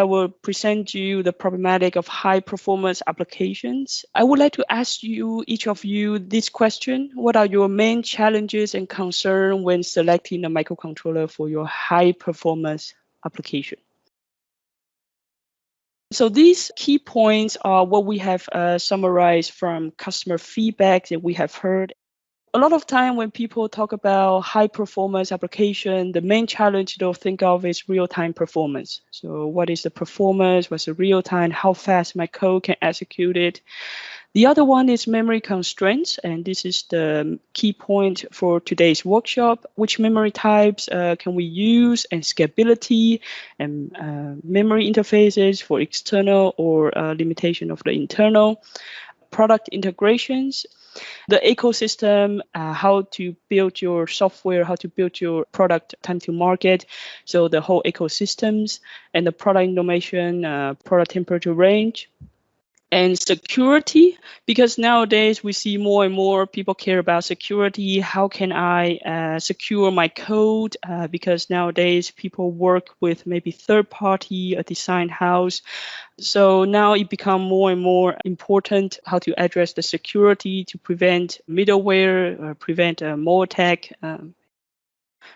I will present you the problematic of high performance applications. I would like to ask you, each of you, this question. What are your main challenges and concern when selecting a microcontroller for your high performance application? So these key points are what we have uh, summarized from customer feedback that we have heard a lot of time when people talk about high performance application, the main challenge they'll think of is real-time performance. So what is the performance? What's the real time? How fast my code can execute it? The other one is memory constraints, and this is the key point for today's workshop. Which memory types uh, can we use and scalability and uh, memory interfaces for external or uh, limitation of the internal product integrations the ecosystem, uh, how to build your software, how to build your product time to market. So the whole ecosystems and the product information, uh, product temperature range, and security because nowadays we see more and more people care about security. How can i uh, secure my code? Uh, because nowadays people work with maybe third party a design house. So now it become more and more important how to address the security to prevent middleware or prevent uh, more attack um,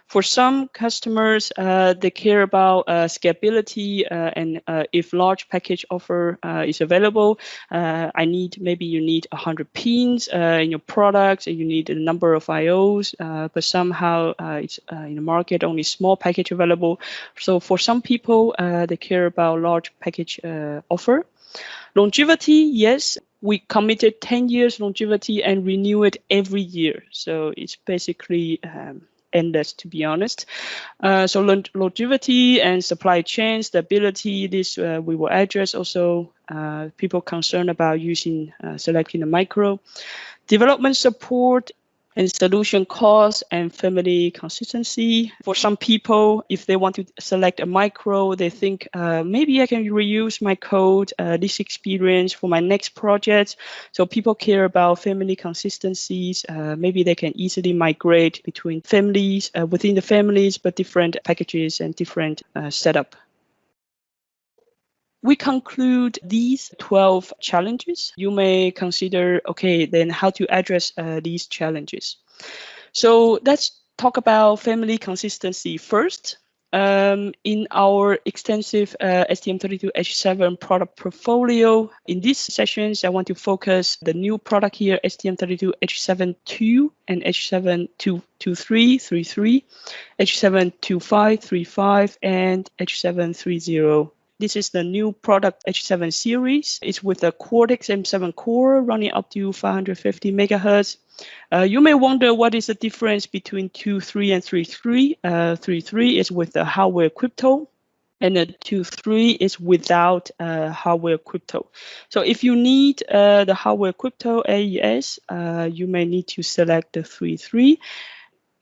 for some customers, uh, they care about uh, scalability uh, and uh, if large package offer uh, is available, uh, I need maybe you need 100 pins in your products and you need a number of IOs, but somehow it's in the market only small package available. So for some people, they care about large package offer. Longevity, yes, we committed 10 years longevity and renew it every year. So it's basically um, endless, to be honest. Uh, so longevity and supply chain stability, this uh, we will address also uh, people concerned about using uh, selecting a micro. Development support and solution cost and family consistency. For some people, if they want to select a micro, they think uh, maybe I can reuse my code, uh, this experience for my next project. So people care about family consistencies. Uh, maybe they can easily migrate between families uh, within the families, but different packages and different uh, setup we conclude these 12 challenges. You may consider, okay, then how to address uh, these challenges. So let's talk about family consistency first. Um, in our extensive uh, STM32H7 product portfolio, in these sessions, I want to focus the new product here, STM32H7-2 and H7-223, H7-2535, and H730 this is the new product H7 series. It's with a Cortex M7 core running up to 550 megahertz. Uh, you may wonder what is the difference between 2.3 and 3.3. Uh, 3.3 is with the hardware crypto and the 2.3 is without uh, hardware crypto. So if you need uh, the hardware crypto AES, uh, you may need to select the 3.3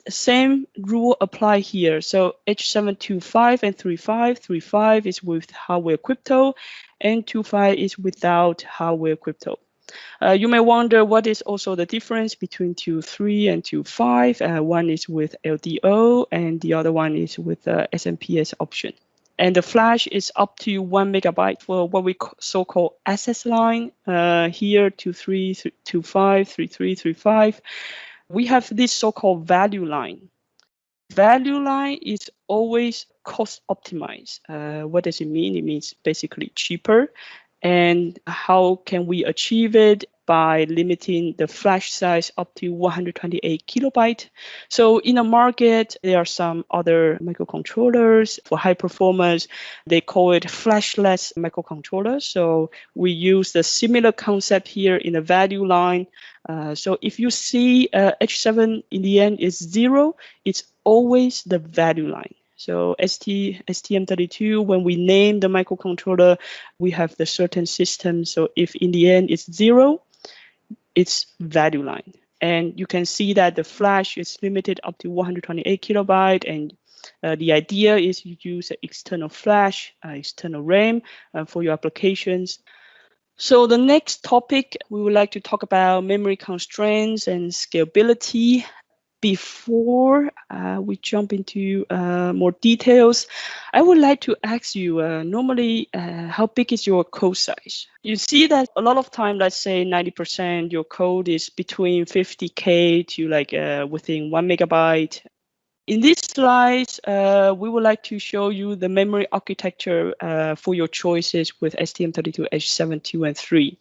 same rule apply here. So H725 and 35, 35 is with hardware crypto and 25 is without hardware crypto. Uh, you may wonder what is also the difference between 2.3 and 2.5. Uh, one is with LDO and the other one is with the SMPS option. And the flash is up to one megabyte for what we so-called access line. Uh, here, 2.3, 2.5, 3.3, 3.5 we have this so-called value line. Value line is always cost optimized. Uh, what does it mean? It means basically cheaper. And how can we achieve it? By limiting the flash size up to 128 kilobyte. So in the market, there are some other microcontrollers for high performance. They call it flashless microcontrollers. So we use the similar concept here in the value line. Uh, so if you see uh, H7 in the end is zero, it's always the value line. So ST, STM32, when we name the microcontroller, we have the certain system. So if in the end it's zero, its value line. And you can see that the flash is limited up to 128 kilobyte and uh, the idea is you use an external flash, uh, external RAM uh, for your applications. So the next topic, we would like to talk about memory constraints and scalability. Before uh, we jump into uh, more details, I would like to ask you uh, normally, uh, how big is your code size? You see that a lot of time, let's say 90% your code is between 50K to like uh, within one megabyte. In this slide, uh, we would like to show you the memory architecture for your choices with STM32H7, 2, and 3.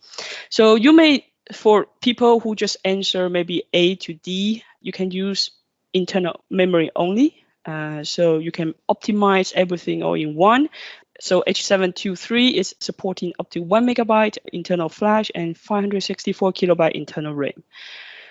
So you may for people who just answer maybe A to D, you can use internal memory only. Uh, so you can optimize everything all in one. So H723 is supporting up to one megabyte internal flash and 564 kilobyte internal RAM.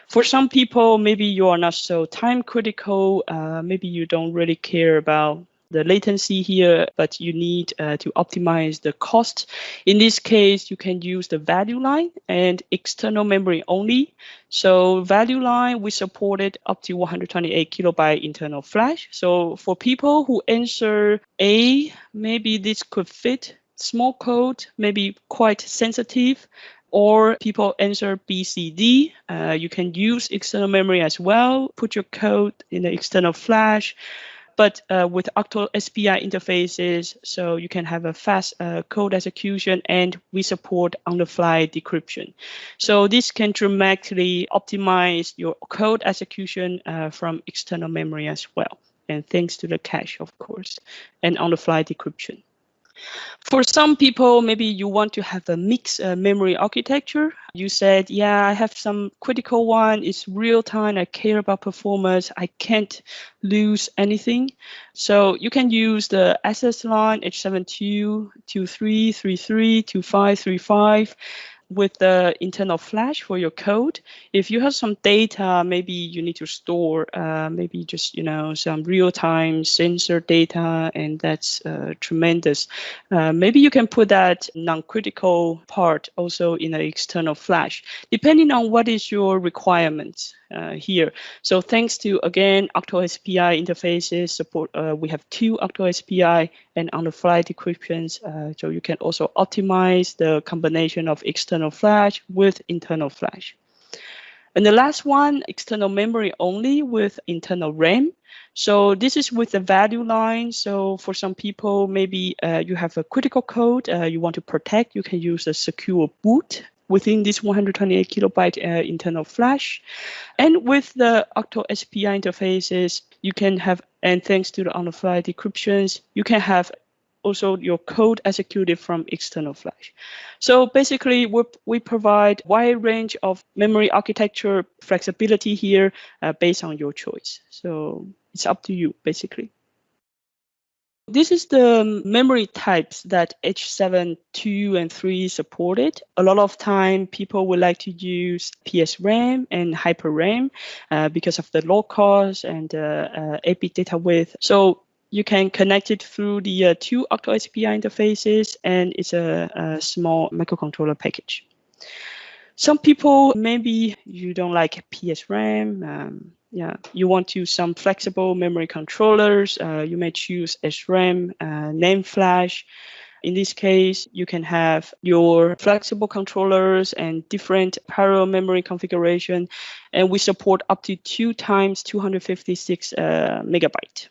For some people, maybe you are not so time critical. Uh, maybe you don't really care about the latency here, but you need uh, to optimize the cost. In this case, you can use the value line and external memory only. So value line, we supported up to 128 kilobyte internal flash. So for people who answer A, maybe this could fit small code, maybe quite sensitive, or people answer BCD, uh, you can use external memory as well, put your code in the external flash, but uh, with Octo SPI interfaces, so you can have a fast uh, code execution and we support on-the-fly decryption. So this can dramatically optimize your code execution uh, from external memory as well. And thanks to the cache, of course, and on-the-fly decryption. For some people, maybe you want to have a mixed uh, memory architecture. You said, yeah, I have some critical one. It's real time. I care about performance. I can't lose anything. So you can use the SS line H72, 23, 33, 25, 35 with the internal flash for your code, if you have some data, maybe you need to store, uh, maybe just you know some real-time sensor data, and that's uh, tremendous. Uh, maybe you can put that non-critical part also in an external flash, depending on what is your requirements uh, here. So thanks to again Octo SPI interfaces support, uh, we have two Octo SPI and on-the-fly decryptions. Uh, so you can also optimize the combination of external flash with internal flash. And the last one, external memory only with internal RAM. So this is with the value line. So for some people, maybe uh, you have a critical code uh, you want to protect, you can use a secure boot within this 128 kilobyte uh, internal flash. And with the Octo SPI interfaces, you can have, and thanks to the on-the-fly decryptions, you can have also your code executed from external flash. So basically, we, we provide wide range of memory architecture flexibility here uh, based on your choice. So it's up to you, basically. This is the memory types that H7 2 and 3 supported. A lot of time people would like to use PSRAM and HyperRAM uh, because of the low cost and uh, uh, 8-bit data width. So you can connect it through the uh, two Octo SPI interfaces and it's a, a small microcontroller package. Some people, maybe you don't like PSRAM, um, yeah, you want to use some flexible memory controllers. Uh, you may choose SRAM, uh, NAND flash. In this case, you can have your flexible controllers and different parallel memory configuration, and we support up to two times 256 uh, megabyte.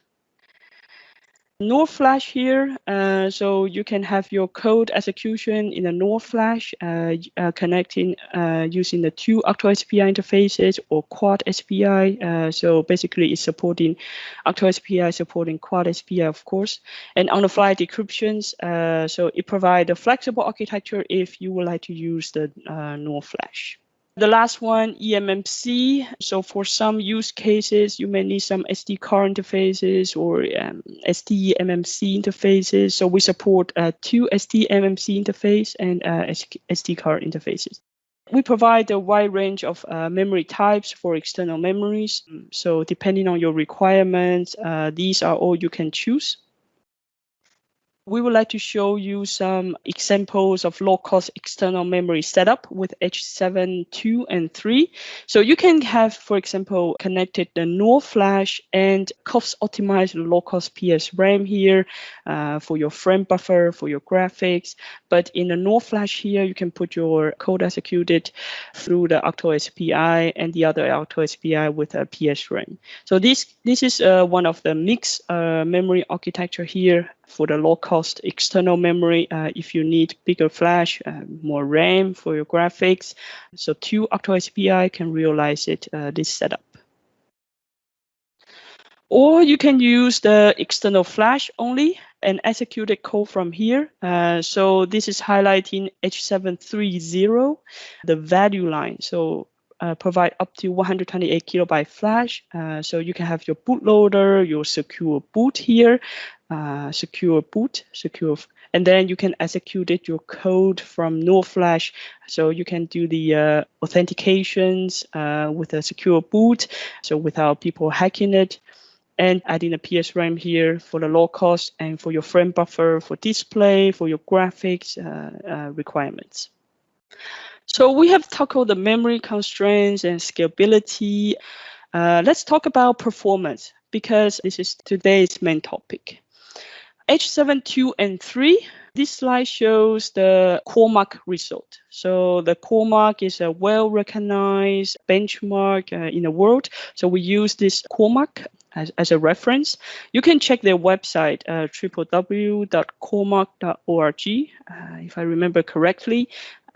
NOR flash here, uh, so you can have your code execution in a NOR flash, uh, uh, connecting uh, using the two Octo SPI interfaces or Quad SPI. Uh, so basically, it's supporting Octo SPI, supporting Quad SPI, of course, and on-the-fly decryptions. Uh, so it provides a flexible architecture if you would like to use the NOR flash. The last one, eMMC. So for some use cases, you may need some SD card interfaces or um, SDMMC interfaces. So we support uh, two SDMMC interface and uh, SD card interfaces. We provide a wide range of uh, memory types for external memories. So depending on your requirements, uh, these are all you can choose. We would like to show you some examples of low-cost external memory setup with H7 2 and 3. So you can have, for example, connected the NOR flash and cost-optimized low-cost PS RAM here uh, for your frame buffer, for your graphics. But in the NOR flash here, you can put your code executed through the Octo SPI and the other Octo SPI with a PS RAM. So this, this is uh, one of the mixed uh, memory architecture here for the low cost external memory uh, if you need bigger flash, uh, more RAM for your graphics. So two Octo SPI can realize it, uh, this setup. Or you can use the external flash only and execute a code from here. Uh, so this is highlighting H730, the value line. So uh, provide up to 128 kilobyte flash. Uh, so you can have your bootloader, your secure boot here, uh, secure boot, secure, and then you can execute it, your code from NOR flash. So you can do the uh, authentications uh, with a secure boot, so without people hacking it and adding a PSRAM here for the low cost and for your frame buffer, for display, for your graphics requirements. So we have tackled the memory constraints and scalability. Uh, let's talk about performance because this is today's main topic. H7, 2, and 3, this slide shows the CoreMark result. So the CoreMark is a well-recognized benchmark uh, in the world. So we use this CoreMark as, as a reference. You can check their website, uh, www.coremark.org, uh, if I remember correctly.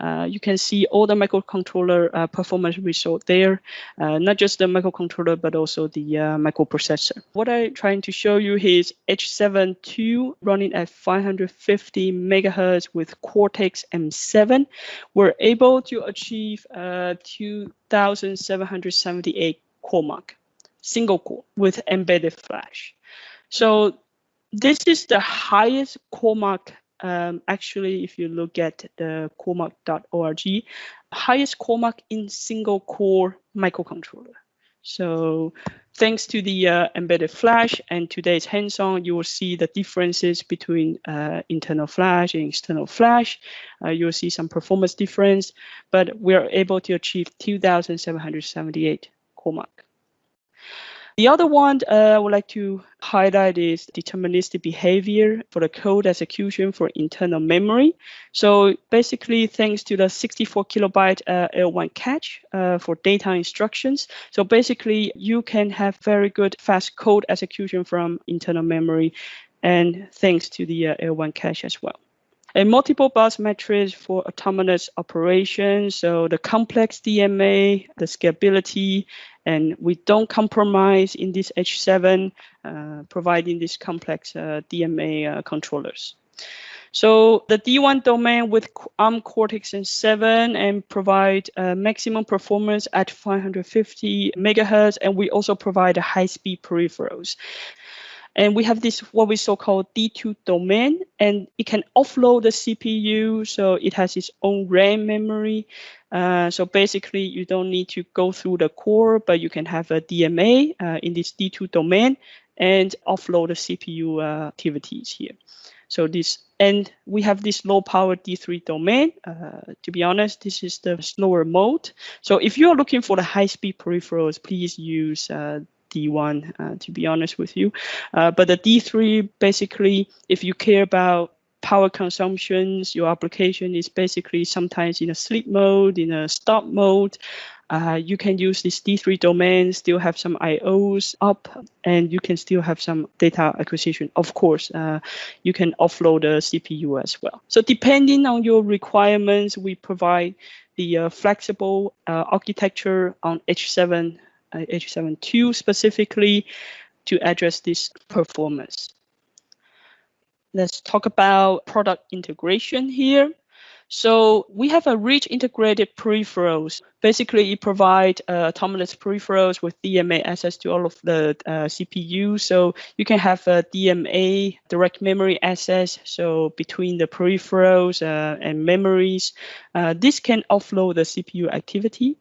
Uh, you can see all the microcontroller uh, performance result there, uh, not just the microcontroller, but also the uh, microprocessor. What I'm trying to show you is H7 2 running at 550 megahertz with Cortex M7. We're able to achieve uh, 2,778 core mark, single core with embedded flash. So this is the highest core mark um, actually, if you look at the coremark.org, highest CoreMark in single core microcontroller. So thanks to the uh, embedded flash and today's hands-on, you will see the differences between uh, internal flash and external flash. Uh, you'll see some performance difference, but we are able to achieve 2,778 CoreMark. The other one uh, I would like to highlight is deterministic behavior for the code execution for internal memory. So basically, thanks to the 64 kilobyte uh, L1 cache uh, for data instructions. So basically, you can have very good fast code execution from internal memory and thanks to the uh, L1 cache as well a multiple bus matrix for autonomous operations. So the complex DMA, the scalability, and we don't compromise in this H7, uh, providing these complex uh, DMA uh, controllers. So the D1 domain with ARM Cortex M7 and provide uh, maximum performance at 550 megahertz, and we also provide high-speed peripherals. And we have this what we so called D2 domain, and it can offload the CPU, so it has its own RAM memory. Uh, so basically, you don't need to go through the core, but you can have a DMA uh, in this D2 domain and offload the CPU uh, activities here. So this, and we have this low power D3 domain. Uh, to be honest, this is the slower mode. So if you're looking for the high speed peripherals, please use uh, D1, uh, to be honest with you. Uh, but the D3, basically, if you care about power consumptions, your application is basically sometimes in a sleep mode, in a stop mode. Uh, you can use this D3 domain, still have some IOs up, and you can still have some data acquisition. Of course, uh, you can offload the CPU as well. So depending on your requirements, we provide the uh, flexible uh, architecture on H7 H7 specifically to address this performance. Let's talk about product integration here. So we have a rich integrated peripherals. Basically, it provides uh, autonomous peripherals with DMA access to all of the uh, CPU. So you can have a DMA direct memory access. So between the peripherals uh, and memories, uh, this can offload the CPU activity.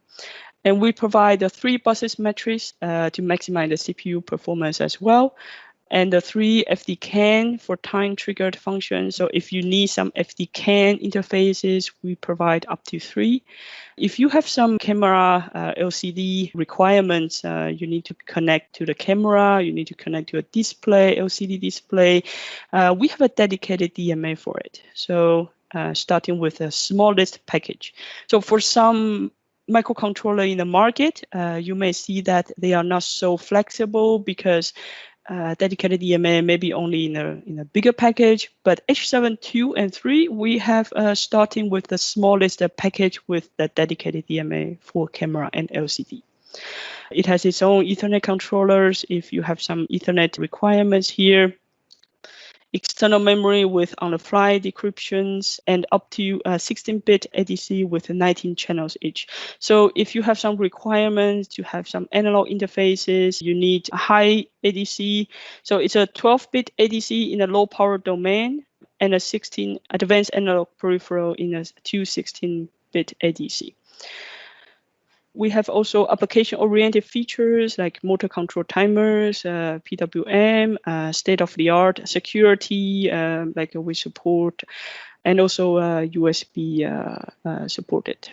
And we provide the three buses matrix uh, to maximize the CPU performance as well. and the three FD-CAN for time triggered functions. So if you need some FD-CAN interfaces, we provide up to three. If you have some camera uh, LCD requirements, uh, you need to connect to the camera, you need to connect to a display, LCD display. Uh, we have a dedicated DMA for it. So uh, starting with the smallest package. So for some microcontroller in the market, uh, you may see that they are not so flexible because uh, dedicated DMA maybe only in a in a bigger package. But H7 2 and 3, we have uh, starting with the smallest package with the dedicated DMA for camera and LCD. It has its own Ethernet controllers. If you have some Ethernet requirements here, external memory with on-the-fly decryptions, and up to 16-bit uh, ADC with 19 channels each. So if you have some requirements to have some analog interfaces, you need a high ADC. So it's a 12-bit ADC in a low power domain and a 16 advanced analog peripheral in a 216-bit ADC. We have also application-oriented features like motor control timers, uh, PWM, uh, state-of-the-art security, uh, like we support, and also USB uh, uh, uh, supported.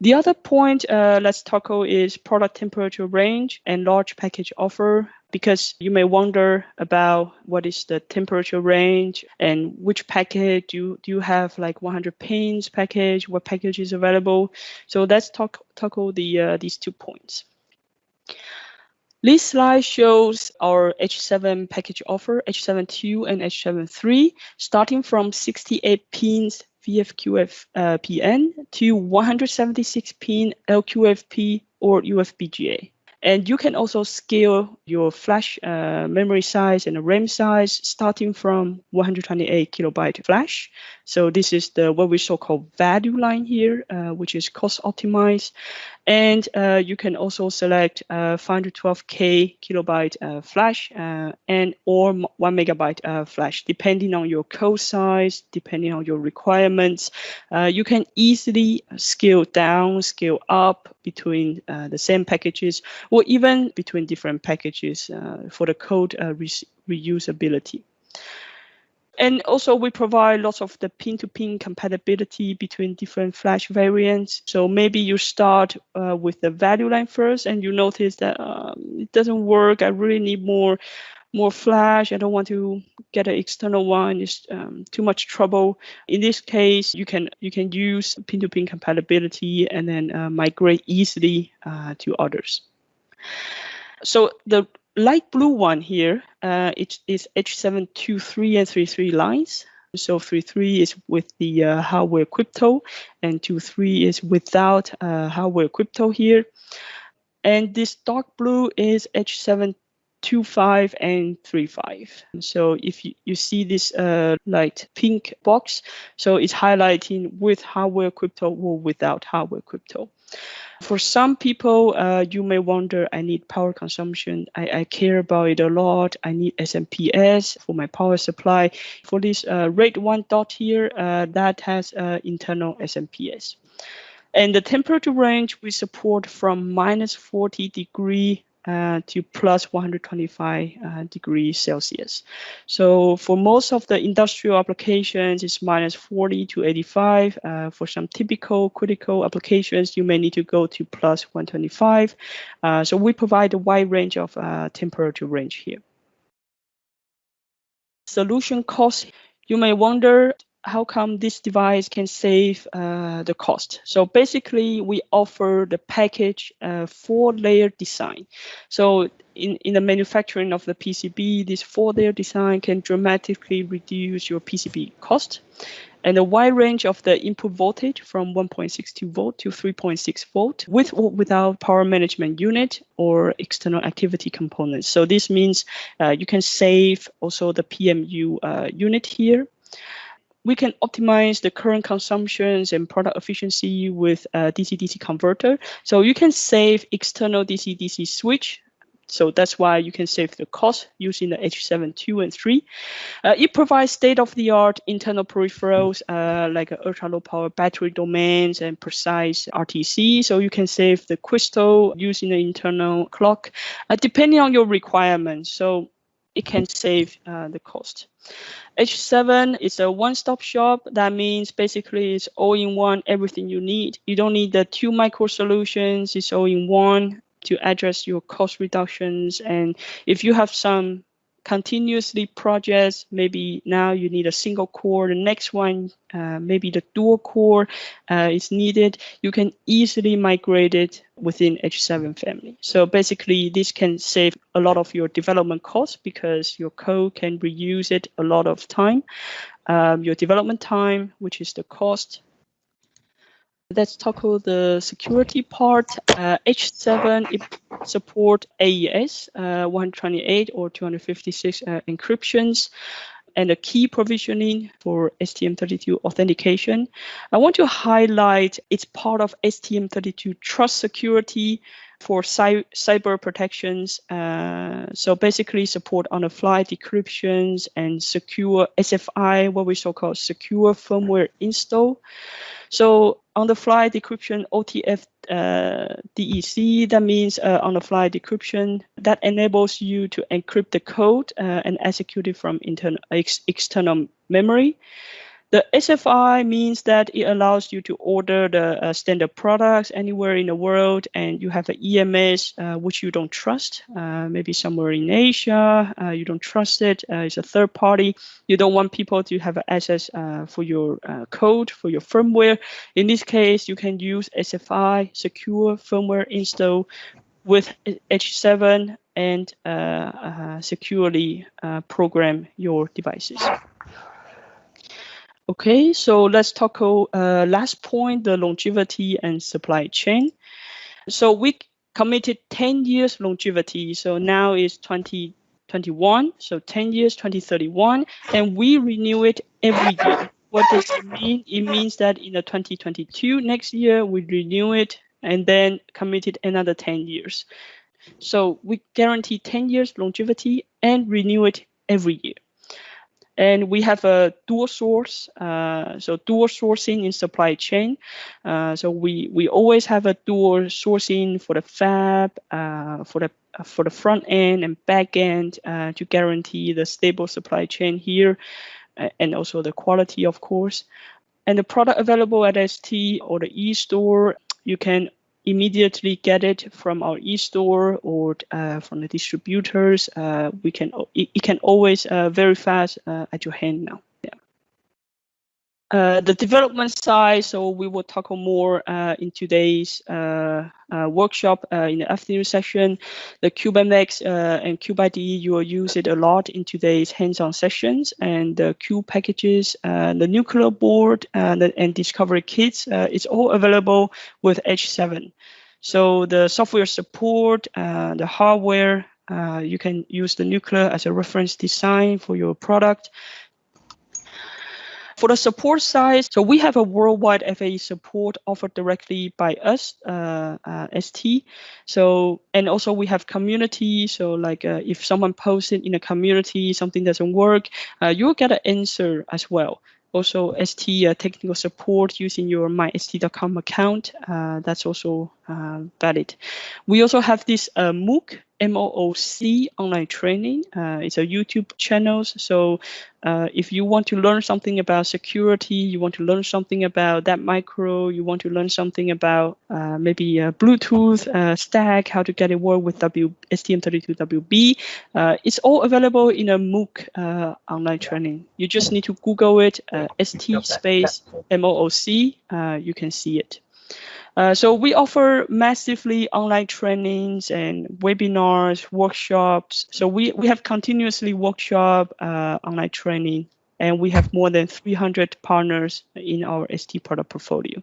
The other point uh, let's tackle is product temperature range and large package offer because you may wonder about what is the temperature range and which package do you, do you have like 100 pins package, what package is available. So let's talk tackle the uh, these two points. This slide shows our H7 package offer, H7 and H7 starting from 68 pins VFQF uh, PN to 176 pin LQFP or UFBGA. And you can also scale your flash uh, memory size and RAM size starting from 128 kilobyte flash. So this is the what we so called value line here, uh, which is cost optimized. And uh, you can also select uh, 512K kilobyte uh, flash uh, and or one megabyte uh, flash, depending on your code size, depending on your requirements. Uh, you can easily scale down, scale up between the same packages, or even between different packages for the code re reusability. And also we provide lots of the pin-to-pin -pin compatibility between different flash variants. So maybe you start uh, with the value line first and you notice that um, it doesn't work. I really need more more flash. I don't want to get an external one. It's um, too much trouble. In this case, you can you can use pin-to-pin -pin compatibility and then uh, migrate easily uh, to others. So the light blue one here, uh, it is H723 and 33 lines. So 33 is with the uh, hardware crypto and 23 is without uh, hardware crypto here. And this dark blue is H7 25 and 35. So if you, you see this uh, light pink box, so it's highlighting with hardware crypto or without hardware crypto. For some people, uh, you may wonder, I need power consumption. I, I, care about it a lot. I need SMPS for my power supply. For this uh, red one dot here, uh, that has uh, internal SMPS. And the temperature range we support from minus 40 degree uh, to plus 125 uh, degrees Celsius. So for most of the industrial applications, it's minus 40 to 85. Uh, for some typical critical applications, you may need to go to plus 125. Uh, so we provide a wide range of uh, temperature range here. Solution cost, you may wonder, how come this device can save uh, the cost? So basically, we offer the package uh, four-layer design. So in, in the manufacturing of the PCB, this four-layer design can dramatically reduce your PCB cost. And a wide range of the input voltage from 1.62 volt to 3.6 volt with or without power management unit or external activity components. So this means uh, you can save also the PMU uh, unit here we can optimize the current consumptions and product efficiency with a DC-DC converter. So you can save external DC-DC switch. So that's why you can save the cost using the H7 2 and 3. Uh, it provides state-of-the-art internal peripherals uh, like ultra-low power battery domains and precise RTC. So you can save the crystal using the internal clock, uh, depending on your requirements. So it can save uh, the cost. H7 is a one-stop shop. That means basically it's all-in-one, everything you need. You don't need the two micro solutions. It's all-in-one to address your cost reductions. And if you have some continuously projects. Maybe now you need a single core. The next one, uh, maybe the dual core uh, is needed. You can easily migrate it within H7 family. So basically, this can save a lot of your development costs because your code can reuse it a lot of time. Um, your development time, which is the cost, Let's tackle the security part. Uh, H7 it support AES uh, 128 or 256 uh, encryptions and a key provisioning for STM32 authentication. I want to highlight it's part of STM32 trust security for cy cyber protections. Uh, so basically support on the fly decryptions and secure SFI, what we so called secure firmware install. So on the fly decryption OTF uh, DEC, that means uh, on the fly decryption that enables you to encrypt the code uh, and execute it from internal ex external memory. The SFI means that it allows you to order the uh, standard products anywhere in the world, and you have an EMS uh, which you don't trust, uh, maybe somewhere in Asia, uh, you don't trust it, uh, it's a third party. You don't want people to have access uh, for your code, for your firmware. In this case, you can use SFI, secure firmware install with H7 and securely program your devices. Okay, so let's talk uh, last point, the longevity and supply chain. So we committed 10 years longevity. So now is 2021, so 10 years, 2031, and we renew it every year. What does it mean? It means that in the 2022, next year, we renew it and then committed another 10 years. So we guarantee 10 years longevity and renew it every year. And we have a dual source, uh, so dual sourcing in supply chain. Uh, so we we always have a dual sourcing for the fab, uh, for the for the front end and back end uh, to guarantee the stable supply chain here, and also the quality, of course. And the product available at ST or the e-store, you can immediately get it from our e-store or uh, from the distributors. Uh, we can it, it can always uh, very fast uh, at your hand now. Uh, the development side, so we will talk more uh, in today's workshop in the afternoon session. The CubeMX and CubeIDE, you will use it a lot in today's hands-on sessions. And the Cube packages, the Nucleo board, and, and discovery kits, it's all available with H7. So the software support, uh, the hardware, uh, you can use the Nucleo as a reference design for your product. For the support side, so we have a worldwide FAE support offered directly by us, uh, uh, ST. So, and also we have community. So like uh, if someone posted in a community, something doesn't work, uh, you'll get an answer as well also ST uh, technical support using your my.st.com account. Uh, that's also Uh, valid. We also have this uh, MOOC, MOOC online training. Uh, it's a YouTube channel. So uh, if you want to learn something about security, you want to learn something about that micro, you want to learn something about uh, maybe uh, Bluetooth stack, how to get it work with w STM32WB, it's all available in a MOOC online training. You just need to Google it, ST space MOOC, you can see it. Uh, so we offer massively online trainings and webinars, workshops. So we, we have continuously workshop, uh, online training, and we have more than 300 partners in our ST product portfolio.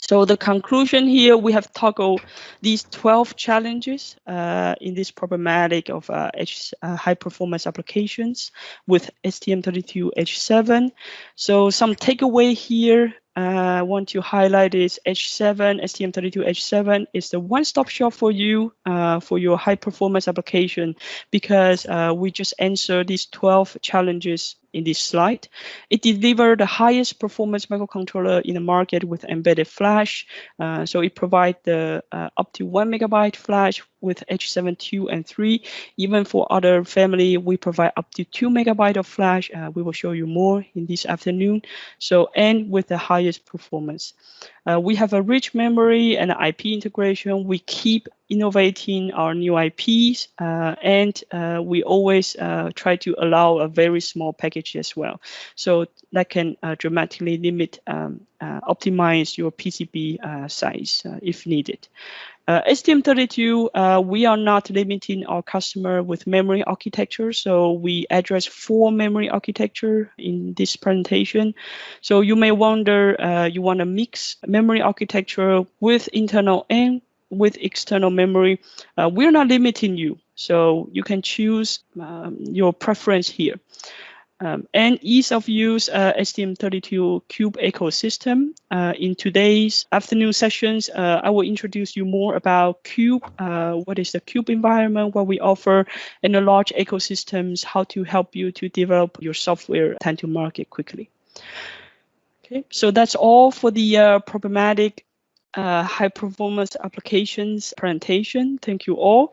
So the conclusion here, we have toggled these 12 challenges uh, in this problematic of uh, H, uh, high performance applications with STM32H7. So some takeaway here, uh, I want to highlight is H7, STM32H7 is the one-stop shop for you uh, for your high performance application because uh, we just answer these 12 challenges in this slide. It delivered the highest performance microcontroller in the market with embedded flash. Uh, so it provides the uh, up to one megabyte flash with H7 2 and 3. Even for other family, we provide up to two megabyte of flash. Uh, we will show you more in this afternoon. So and with the highest performance. Uh, we have a rich memory and IP integration. We keep innovating our new IPs, uh, and uh, we always uh, try to allow a very small package as well. So that can uh, dramatically limit, um, uh, optimize your PCB size if needed. Uh, STM32, uh, we are not limiting our customer with memory architecture, so we address four memory architecture in this presentation. So you may wonder, uh, you want to mix memory architecture with internal and with external memory. Uh, we're not limiting you, so you can choose um, your preference here. Um, and ease of use uh, STM32 Cube ecosystem. Uh, in today's afternoon sessions, uh, I will introduce you more about Cube, uh, what is the Cube environment, what we offer, and the large ecosystems, how to help you to develop your software time to market quickly. Okay, so that's all for the uh, problematic uh, high performance applications presentation. Thank you all.